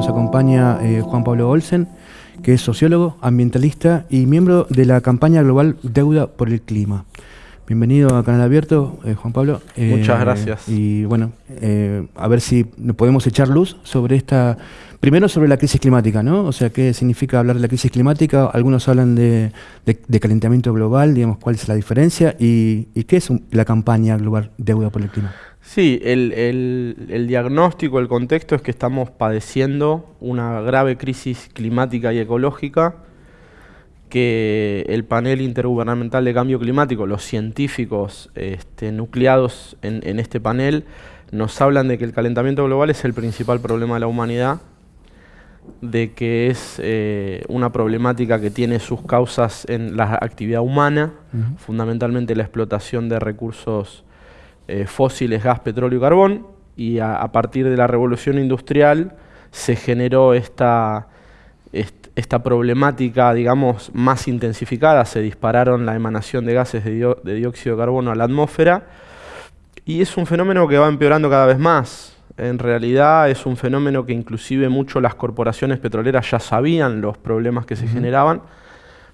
nos acompaña eh, Juan Pablo Olsen, que es sociólogo, ambientalista y miembro de la campaña global Deuda por el Clima. Bienvenido a Canal Abierto, eh, Juan Pablo. Muchas gracias. Y bueno, a ver si podemos echar luz sobre esta Primero sobre la crisis climática, ¿no? O sea, ¿qué significa hablar de la crisis climática? Algunos hablan de, calentamiento global, digamos, ¿cuál es la diferencia? ¿Y, qué es la campaña global Deuda por el Clima? Sí, el, diagnóstico, el contexto es que estamos padeciendo una grave crisis climática y ecológica que el panel intergubernamental de cambio climático, los científicos este, nucleados en, en este panel, nos hablan de que el calentamiento global es el principal problema de la humanidad de que es eh, una problemática que tiene sus causas en la actividad humana, fundamentalmente la explotación de recursos eh, fósiles, gas, petróleo y carbón, y a, partir de la revolución industrial se generó esta, esta problemática, digamos, más intensificada, se dispararon la emanación de gases de, de dióxido de carbono a la atmósfera, y es un fenómeno que va empeorando cada vez más. En realidad es un fenómeno que inclusive mucho las corporaciones petroleras ya sabían los problemas que se generaban,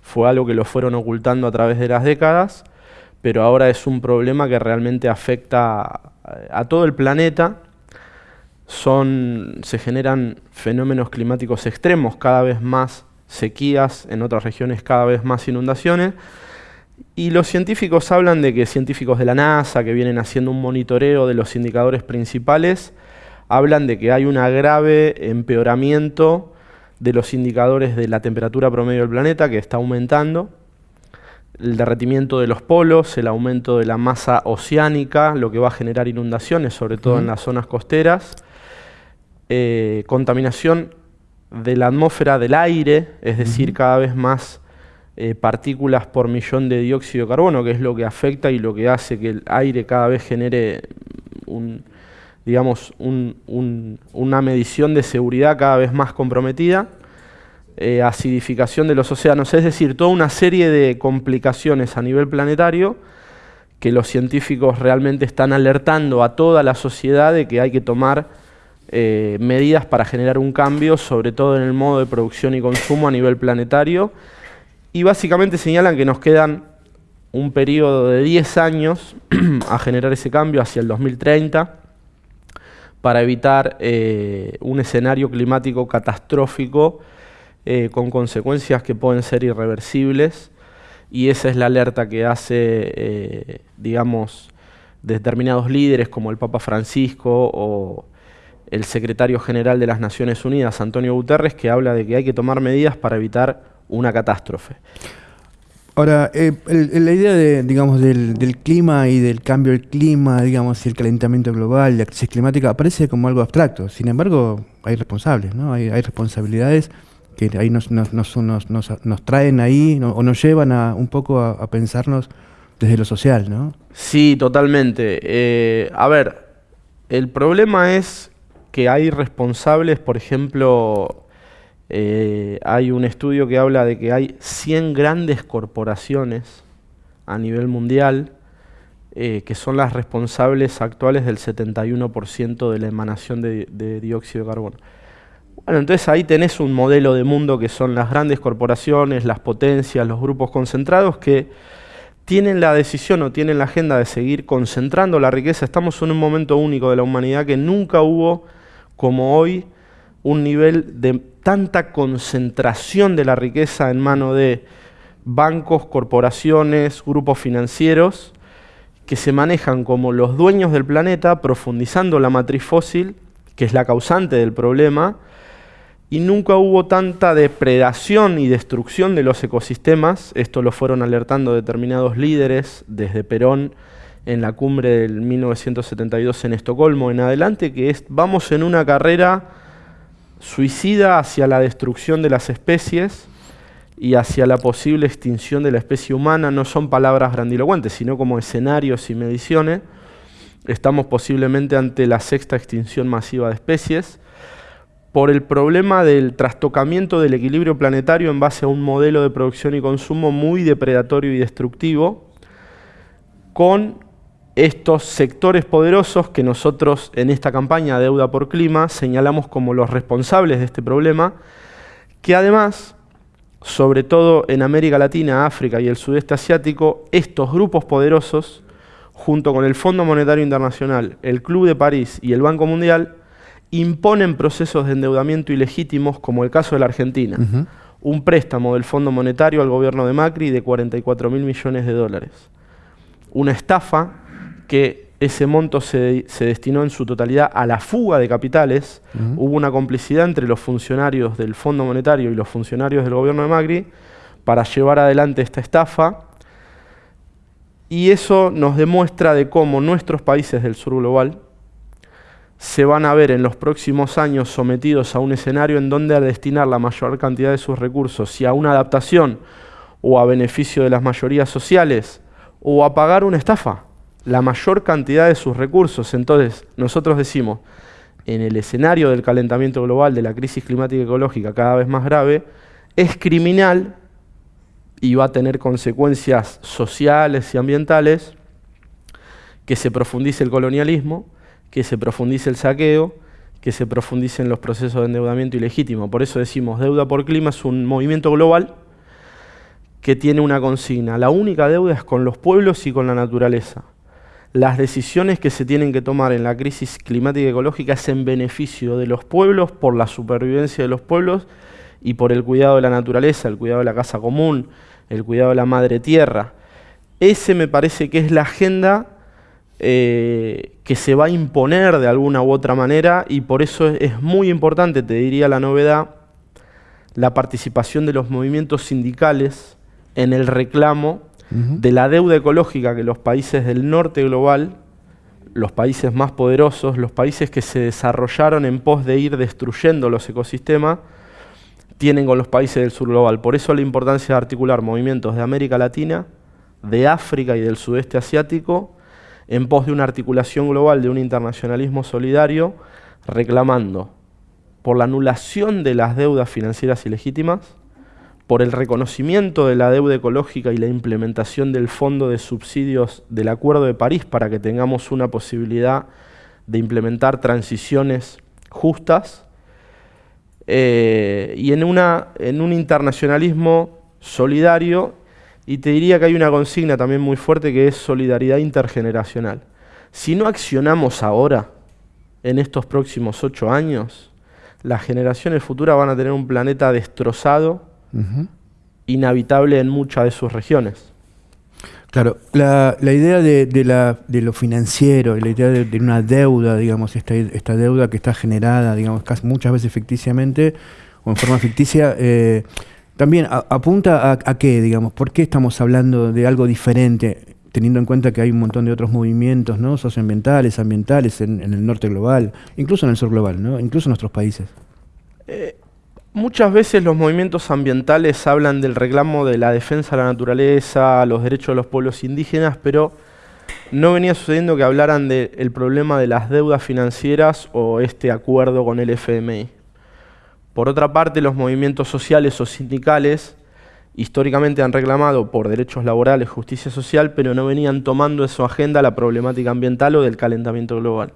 fue algo que lo fueron ocultando a través de las décadas, pero ahora es un problema que realmente afecta a, todo el planeta. Son, se generan fenómenos climáticos extremos, cada vez más sequías, en otras regiones cada vez más inundaciones, y los científicos hablan de que científicos de la NASA que vienen haciendo un monitoreo de los indicadores principales hablan de que hay un grave empeoramiento de los indicadores de la temperatura promedio del planeta que está aumentando, el derretimiento de los polos, el aumento de la masa oceánica, lo que va a generar inundaciones, sobre todo en las zonas costeras, eh, contaminación de la atmósfera del aire, es decir, cada vez más eh, partículas por millón de dióxido de carbono, que es lo que afecta y lo que hace que el aire cada vez genere un, digamos, una medición de seguridad cada vez más comprometida, eh, acidificación de los océanos, es decir, toda una serie de complicaciones a nivel planetario que los científicos realmente están alertando a toda la sociedad de que hay que tomar eh, medidas para generar un cambio, sobre todo en el modo de producción y consumo a nivel planetario, y básicamente señalan que nos quedan un periodo de 10 años a generar ese cambio hacia el 2030, para evitar eh, un escenario climático catastrófico eh, con consecuencias que pueden ser irreversibles. Y esa es la alerta que hace, digamos, determinados líderes como el Papa Francisco o el secretario general de las Naciones Unidas, Antonio Guterres, que habla de que hay que tomar medidas para evitar una catástrofe. Ahora, eh, la idea de, digamos, del, clima y del cambio del clima, digamos, y el calentamiento global, la crisis climática, aparece como algo abstracto. Sin embargo, hay responsables, ¿no? Hay, responsabilidades que ahí nos, nos, nos, nos traen ahí o nos llevan a, un poco a, pensarnos desde lo social, ¿no? Sí, totalmente. Eh, a ver, el problema es que hay responsables, por ejemplo, eh, hay un estudio que habla de que hay 100 grandes corporaciones a nivel mundial eh, que son las responsables actuales del 71% de la emanación de, de, dióxido de carbono. Bueno, entonces ahí tenés un modelo de mundo que son las grandes corporaciones, las potencias, los grupos concentrados que tienen la decisión o tienen la agenda de seguir concentrando la riqueza. Estamos en un momento único de la humanidad que nunca hubo como hoy un nivel de tanta concentración de la riqueza en mano de bancos, corporaciones, grupos financieros, que se manejan como los dueños del planeta, profundizando la matriz fósil, que es la causante del problema, y nunca hubo tanta depredación y destrucción de los ecosistemas, esto lo fueron alertando determinados líderes desde Perón en la cumbre del 1972 en Estocolmo en adelante, que es, vamos en una carrera suicida hacia la destrucción de las especies y hacia la posible extinción de la especie humana no son palabras grandilocuentes, sino como escenarios y mediciones. Estamos posiblemente ante la sexta extinción masiva de especies por el problema del trastocamiento del equilibrio planetario en base a un modelo de producción y consumo muy depredatorio y destructivo, con estos sectores poderosos que nosotros en esta campaña Deuda por Clima señalamos como los responsables de este problema, que además, sobre todo en América Latina, África y el sudeste asiático, estos grupos poderosos, junto con el Fondo Monetario Internacional, el Club de París y el Banco Mundial, imponen procesos de endeudamiento ilegítimos, como el caso de la Argentina. Un préstamo del Fondo Monetario al gobierno de Macri de 44 mil millones de dólares. Una estafa que ese monto se, destinó en su totalidad a la fuga de capitales. Hubo una complicidad entre los funcionarios del Fondo Monetario y los funcionarios del gobierno de Macri para llevar adelante esta estafa. Y eso nos demuestra de cómo nuestros países del sur global se van a ver en los próximos años sometidos a un escenario en donde a destinar la mayor cantidad de sus recursos, si a una adaptación o a beneficio de las mayorías sociales, o a pagar una estafa la mayor cantidad de sus recursos. Entonces, nosotros decimos, en el escenario del calentamiento global, de la crisis climática y ecológica cada vez más grave, es criminal y va a tener consecuencias sociales y ambientales que se profundice el colonialismo, que se profundice el saqueo, que se profundicen los procesos de endeudamiento ilegítimo. Por eso decimos, deuda por clima es un movimiento global que tiene una consigna. La única deuda es con los pueblos y con la naturaleza las decisiones que se tienen que tomar en la crisis climática y ecológica es en beneficio de los pueblos, por la supervivencia de los pueblos y por el cuidado de la naturaleza, el cuidado de la casa común, el cuidado de la madre tierra. Ese me parece que es la agenda eh, que se va a imponer de alguna u otra manera y por eso es muy importante, te diría la novedad, la participación de los movimientos sindicales en el reclamo de la deuda ecológica que los países del norte global, los países más poderosos, los países que se desarrollaron en pos de ir destruyendo los ecosistemas, tienen con los países del sur global. Por eso la importancia de articular movimientos de América Latina, de África y del sudeste asiático, en pos de una articulación global de un internacionalismo solidario, reclamando por la anulación de las deudas financieras ilegítimas, por el reconocimiento de la deuda ecológica y la implementación del fondo de subsidios del Acuerdo de París para que tengamos una posibilidad de implementar transiciones justas eh, y en, una, en un internacionalismo solidario y te diría que hay una consigna también muy fuerte que es solidaridad intergeneracional. Si no accionamos ahora, en estos próximos ocho años, las generaciones futuras van a tener un planeta destrozado, inhabitable en muchas de sus regiones. Claro, la, idea de, la, de, lo financiero, la idea de, una deuda, digamos, esta, esta, deuda que está generada, digamos, casi muchas veces ficticiamente o en forma ficticia, eh, también apunta a, qué, digamos, por qué estamos hablando de algo diferente, teniendo en cuenta que hay un montón de otros movimientos ¿no? socioambientales, ambientales en, el norte global, incluso en el sur global, ¿no? incluso en nuestros países. Eh, Muchas veces los movimientos ambientales hablan del reclamo de la defensa de la naturaleza, los derechos de los pueblos indígenas, pero no venía sucediendo que hablaran del problema de las deudas financieras o este acuerdo con el FMI. Por otra parte, los movimientos sociales o sindicales históricamente han reclamado por derechos laborales, justicia social, pero no venían tomando en su agenda la problemática ambiental o del calentamiento global.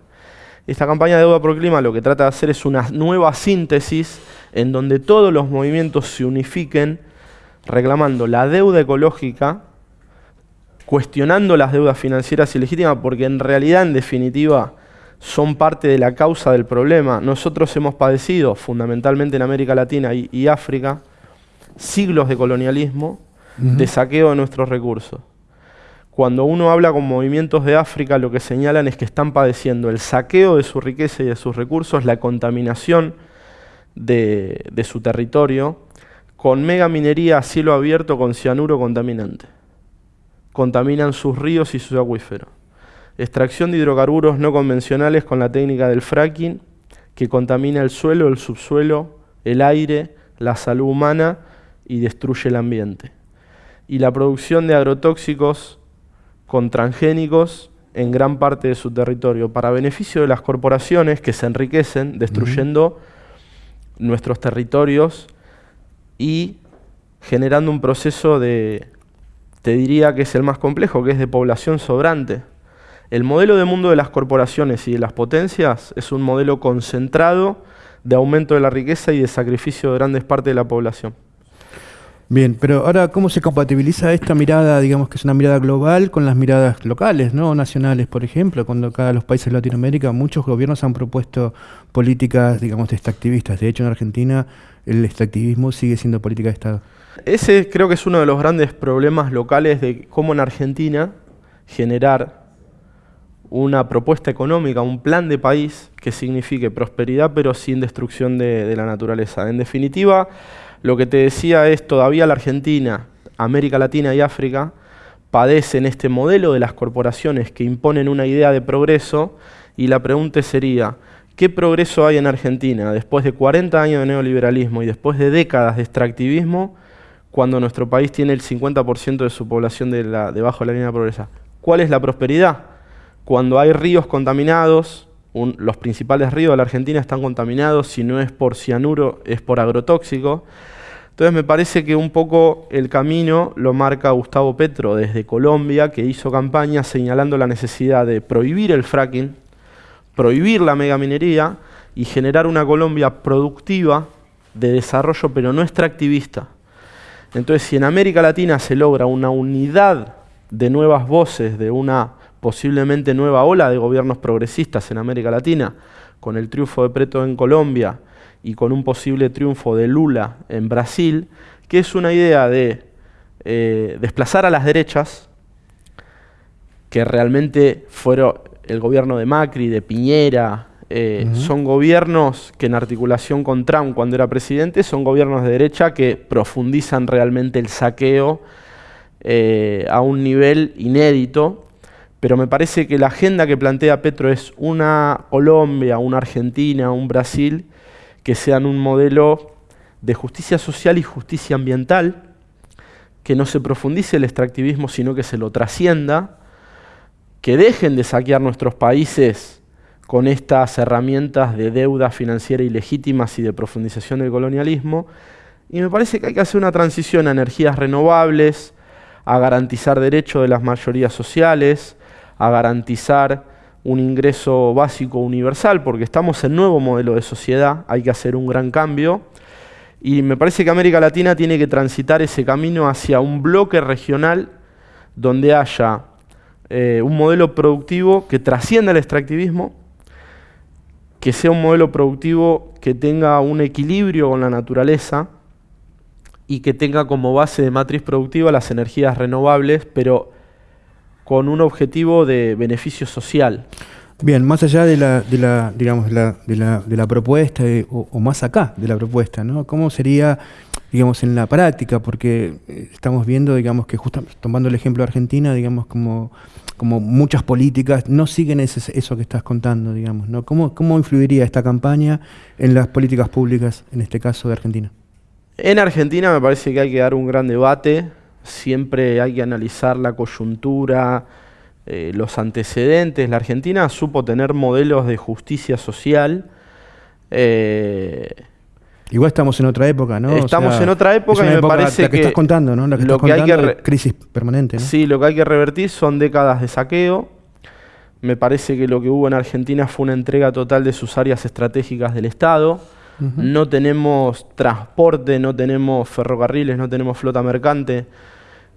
Esta campaña de deuda por clima lo que trata de hacer es una nueva síntesis en donde todos los movimientos se unifiquen reclamando la deuda ecológica, cuestionando las deudas financieras ilegítimas, porque en realidad, en definitiva, son parte de la causa del problema. Nosotros hemos padecido, fundamentalmente en América Latina y, África, siglos de colonialismo, de saqueo de nuestros recursos. Cuando uno habla con movimientos de África, lo que señalan es que están padeciendo el saqueo de su riqueza y de sus recursos, la contaminación de, su territorio, con mega minería a cielo abierto con cianuro contaminante. Contaminan sus ríos y sus acuíferos. Extracción de hidrocarburos no convencionales con la técnica del fracking, que contamina el suelo, el subsuelo, el aire, la salud humana y destruye el ambiente. Y la producción de agrotóxicos con transgénicos en gran parte de su territorio, para beneficio de las corporaciones que se enriquecen destruyendo nuestros territorios y generando un proceso de, te diría que es el más complejo, que es de población sobrante. El modelo de mundo de las corporaciones y de las potencias es un modelo concentrado de aumento de la riqueza y de sacrificio de grandes partes de la población. Bien, pero ahora, ¿cómo se compatibiliza esta mirada, digamos que es una mirada global, con las miradas locales, no nacionales, por ejemplo? Cuando acá los países de Latinoamérica, muchos gobiernos han propuesto políticas, digamos, extractivistas. De hecho, en Argentina, el extractivismo sigue siendo política de Estado. Ese creo que es uno de los grandes problemas locales de cómo en Argentina generar una propuesta económica, un plan de país que signifique prosperidad pero sin destrucción de, de la naturaleza. En definitiva, lo que te decía es, todavía la Argentina, América Latina y África padecen este modelo de las corporaciones que imponen una idea de progreso y la pregunta sería, ¿qué progreso hay en Argentina después de 40 años de neoliberalismo y después de décadas de extractivismo cuando nuestro país tiene el 50% de su población de la, debajo de la línea de pobreza? ¿Cuál es la prosperidad? Cuando hay ríos contaminados, los principales ríos de la Argentina están contaminados, si no es por cianuro, es por agrotóxico. Entonces me parece que un poco el camino lo marca Gustavo Petro desde Colombia, que hizo campaña señalando la necesidad de prohibir el fracking, prohibir la megaminería y generar una Colombia productiva de desarrollo, pero no extractivista. Entonces, si en América Latina se logra una unidad de nuevas voces, de una posiblemente nueva ola de gobiernos progresistas en América Latina, con el triunfo de Preto en Colombia y con un posible triunfo de Lula en Brasil, que es una idea de eh, desplazar a las derechas, que realmente fueron el gobierno de Macri, de Piñera, eh, son gobiernos que en articulación con Trump cuando era presidente, son gobiernos de derecha que profundizan realmente el saqueo eh, a un nivel inédito pero me parece que la agenda que plantea Petro es una Colombia, una Argentina, un Brasil, que sean un modelo de justicia social y justicia ambiental, que no se profundice el extractivismo, sino que se lo trascienda, que dejen de saquear nuestros países con estas herramientas de deuda financiera ilegítimas y de profundización del colonialismo. Y me parece que hay que hacer una transición a energías renovables, a garantizar derechos de las mayorías sociales, a garantizar un ingreso básico universal, porque estamos en nuevo modelo de sociedad, hay que hacer un gran cambio. Y me parece que América Latina tiene que transitar ese camino hacia un bloque regional donde haya eh, un modelo productivo que trascienda el extractivismo, que sea un modelo productivo que tenga un equilibrio con la naturaleza y que tenga como base de matriz productiva las energías renovables, pero con un objetivo de beneficio social. Bien, más allá de la, de la digamos, de la, de la propuesta eh, o, más acá de la propuesta, ¿no? ¿Cómo sería, digamos, en la práctica? Porque eh, estamos viendo, digamos, que justamente tomando el ejemplo de Argentina, digamos, como, como muchas políticas no siguen ese, eso que estás contando, digamos, ¿no? ¿Cómo, ¿Cómo influiría esta campaña en las políticas públicas, en este caso de Argentina? En Argentina me parece que hay que dar un gran debate siempre hay que analizar la coyuntura, eh, los antecedentes. La Argentina supo tener modelos de justicia social. Eh, Igual estamos en otra época, ¿no? Estamos en otra época y me parece que, estás contando, ¿no? La que lo que hay que crisis permanente. ¿no? Sí, lo que hay que revertir son décadas de saqueo. Me parece que lo que hubo en Argentina fue una entrega total de sus áreas estratégicas del Estado no tenemos transporte, no tenemos ferrocarriles, no tenemos flota mercante.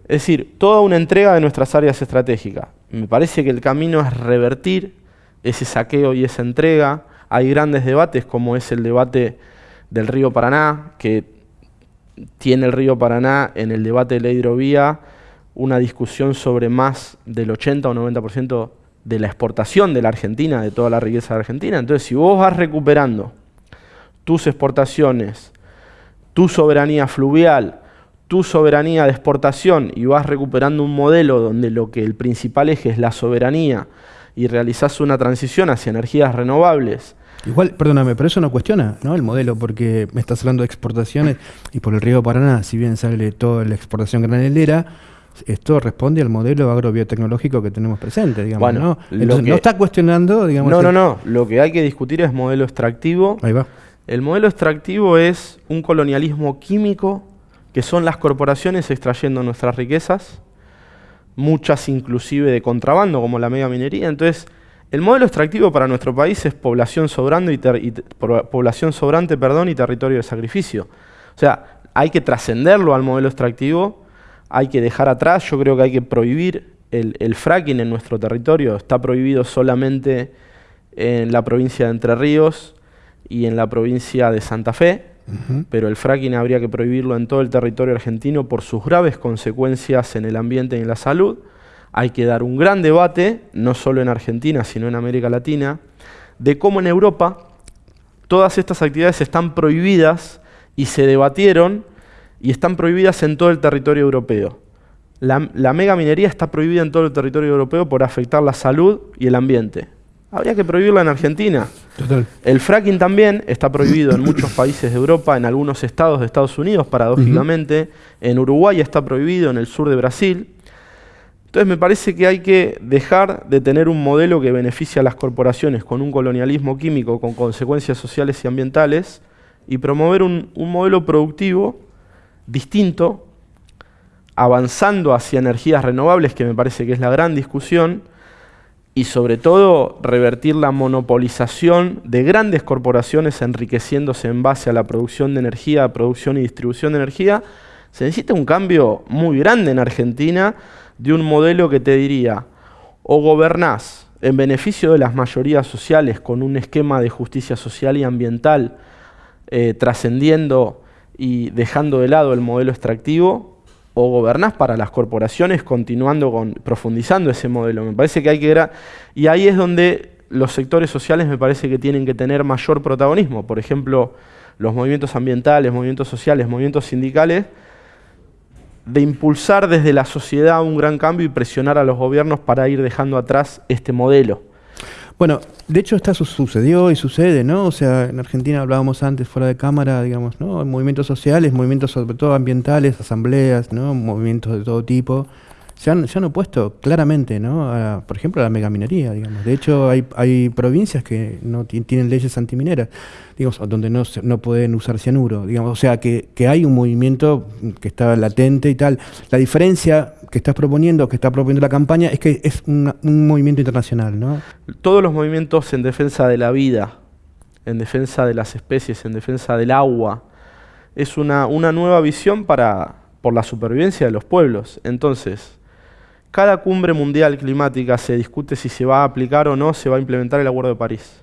Es decir, toda una entrega de nuestras áreas estratégicas. Me parece que el camino es revertir ese saqueo y esa entrega. Hay grandes debates como es el debate del río Paraná, que tiene el río Paraná en el debate de la hidrovía una discusión sobre más del 80 o 90% de la exportación de la Argentina, de toda la riqueza de Argentina. Entonces, si vos vas recuperando tus exportaciones, tu soberanía fluvial, tu soberanía de exportación y vas recuperando un modelo donde lo que el principal eje es la soberanía y realizás una transición hacia energías renovables. Igual, perdóname, pero eso no cuestiona ¿no? el modelo, porque me estás hablando de exportaciones y por el río Paraná, si bien sale toda la exportación granelera, esto responde al modelo agrobiotecnológico que tenemos presente, digamos, ¿no? no está cuestionando, digamos... No, no, no, lo que hay que discutir es modelo extractivo. Ahí va el modelo extractivo es un colonialismo químico, que son las corporaciones extrayendo nuestras riquezas, muchas inclusive de contrabando, como la mega minería. Entonces, el modelo extractivo para nuestro país es población sobrante y, población sobrante, perdón, y territorio de sacrificio. O sea, hay que trascenderlo al modelo extractivo, hay que dejar atrás, yo creo que hay que prohibir el, fracking en nuestro territorio, está prohibido solamente en la provincia de Entre Ríos y en la provincia de Santa Fe, pero el fracking habría que prohibirlo en todo el territorio argentino por sus graves consecuencias en el ambiente y en la salud. Hay que dar un gran debate, no solo en Argentina, sino en América Latina, de cómo en Europa todas estas actividades están prohibidas y se debatieron y están prohibidas en todo el territorio europeo. La, la mega minería está prohibida en todo el territorio europeo por afectar la salud y el ambiente. Habría que prohibirla en Argentina. El fracking también está prohibido en muchos países de Europa, en algunos estados de Estados Unidos, paradójicamente. En Uruguay está prohibido, en el sur de Brasil. Entonces me parece que hay que dejar de tener un modelo que beneficia a las corporaciones con un colonialismo químico con consecuencias sociales y ambientales y promover un, un modelo productivo distinto, avanzando hacia energías renovables, que me parece que es la gran discusión, y sobre todo revertir la monopolización de grandes corporaciones enriqueciéndose en base a la producción de energía, producción y distribución de energía, se necesita un cambio muy grande en Argentina de un modelo que te diría, o gobernás en beneficio de las mayorías sociales con un esquema de justicia social y ambiental eh, trascendiendo y dejando de lado el modelo extractivo, o gobernás para las corporaciones continuando con, profundizando ese modelo. Me parece que hay que... Y ahí es donde los sectores sociales me parece que tienen que tener mayor protagonismo. Por ejemplo, los movimientos ambientales, movimientos sociales, movimientos sindicales, de impulsar desde la sociedad un gran cambio y presionar a los gobiernos para ir dejando atrás este modelo. Bueno, de hecho esto sucedió y sucede, ¿no? O sea, en Argentina hablábamos antes fuera de cámara, digamos, ¿no? Movimientos sociales, movimientos sobre todo ambientales, asambleas, ¿no? Movimientos de todo tipo se han, han opuesto claramente, ¿no? por ejemplo, a la megaminería, digamos. De hecho, hay, hay provincias que no tienen leyes antimineras, digamos, donde no, no pueden usar cianuro, digamos. O sea, que, que hay un movimiento que está latente y tal. La diferencia que estás proponiendo, que está proponiendo la campaña, es que es un movimiento internacional, ¿no? Todos los movimientos en defensa de la vida, en defensa de las especies, en defensa del agua, es una, una nueva visión para, por la supervivencia de los pueblos. Entonces, cada cumbre mundial climática se discute si se va a aplicar o no se va a implementar el Acuerdo de París.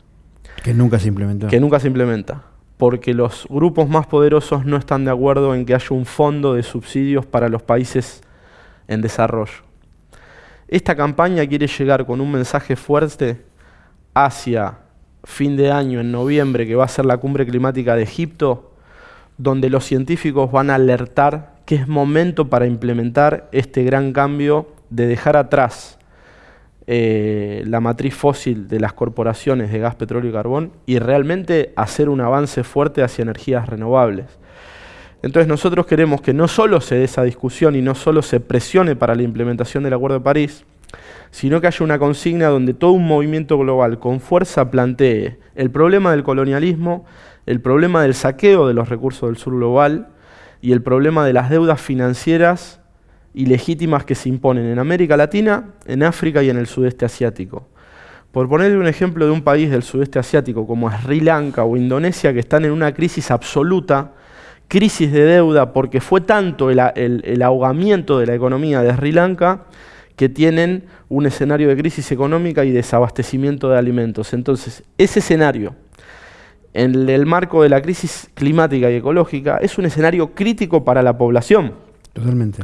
Que nunca se implementó. Que nunca se implementa. Porque los grupos más poderosos no están de acuerdo en que haya un fondo de subsidios para los países en desarrollo. Esta campaña quiere llegar con un mensaje fuerte hacia fin de año, en noviembre, que va a ser la cumbre climática de Egipto, donde los científicos van a alertar que es momento para implementar este gran cambio de dejar atrás eh, la matriz fósil de las corporaciones de gas, petróleo y carbón y realmente hacer un avance fuerte hacia energías renovables. Entonces nosotros queremos que no solo se dé esa discusión y no solo se presione para la implementación del Acuerdo de París, sino que haya una consigna donde todo un movimiento global con fuerza plantee el problema del colonialismo, el problema del saqueo de los recursos del sur global y el problema de las deudas financieras ilegítimas que se imponen en América Latina, en África y en el sudeste asiático. Por ponerle un ejemplo de un país del sudeste asiático como Sri Lanka o Indonesia que están en una crisis absoluta, crisis de deuda porque fue tanto el, ahogamiento de la economía de Sri Lanka que tienen un escenario de crisis económica y desabastecimiento de alimentos. Entonces, ese escenario, en el marco de la crisis climática y ecológica, es un escenario crítico para la población. Totalmente.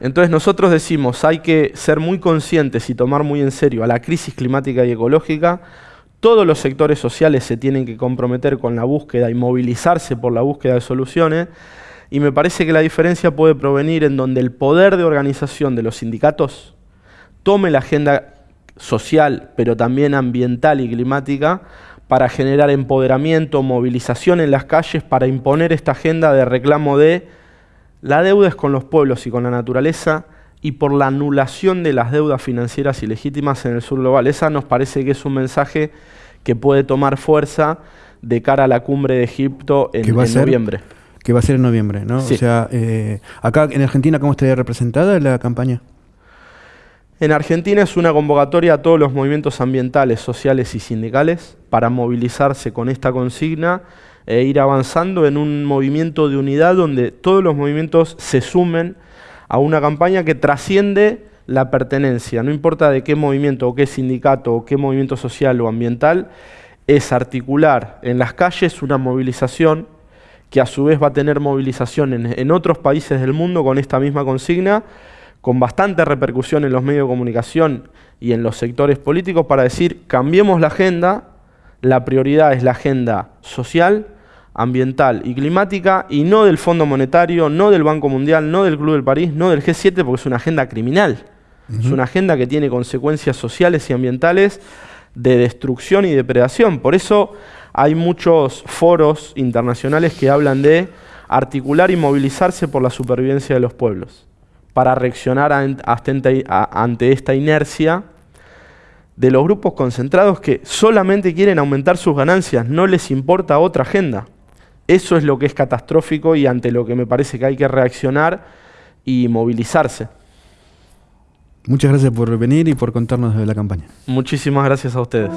Entonces nosotros decimos, hay que ser muy conscientes y tomar muy en serio a la crisis climática y ecológica. Todos los sectores sociales se tienen que comprometer con la búsqueda y movilizarse por la búsqueda de soluciones. Y me parece que la diferencia puede provenir en donde el poder de organización de los sindicatos tome la agenda social, pero también ambiental y climática, para generar empoderamiento, movilización en las calles, para imponer esta agenda de reclamo de la deuda es con los pueblos y con la naturaleza y por la anulación de las deudas financieras ilegítimas en el sur global. Esa nos parece que es un mensaje que puede tomar fuerza de cara a la cumbre de Egipto en, noviembre. Que va a ser en noviembre, ¿no? O sea, eh, acá en Argentina, ¿cómo estaría representada la campaña? En Argentina es una convocatoria a todos los movimientos ambientales, sociales y sindicales para movilizarse con esta consigna e ir avanzando en un movimiento de unidad donde todos los movimientos se sumen a una campaña que trasciende la pertenencia, no importa de qué movimiento o qué sindicato o qué movimiento social o ambiental, es articular en las calles una movilización que a su vez va a tener movilización en, otros países del mundo con esta misma consigna, con bastante repercusión en los medios de comunicación y en los sectores políticos para decir, cambiemos la agenda, la prioridad es la agenda social, ambiental y climática, y no del Fondo Monetario, no del Banco Mundial, no del Club del París, no del G7, porque es una agenda criminal. Es una agenda que tiene consecuencias sociales y ambientales de destrucción y depredación. Por eso hay muchos foros internacionales que hablan de articular y movilizarse por la supervivencia de los pueblos, para reaccionar ante esta inercia de los grupos concentrados que solamente quieren aumentar sus ganancias, no les importa otra agenda. Eso es lo que es catastrófico y ante lo que me parece que hay que reaccionar y movilizarse. Muchas gracias por venir y por contarnos de la campaña. Muchísimas gracias a ustedes.